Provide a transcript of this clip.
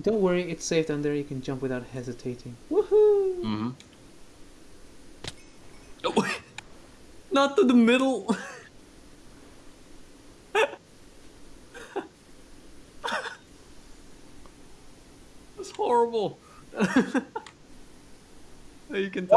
Don't worry, it's safe down there. You can jump without hesitating. Woohoo! Mm-hmm. Oh, not to the middle. That's horrible. you can tell.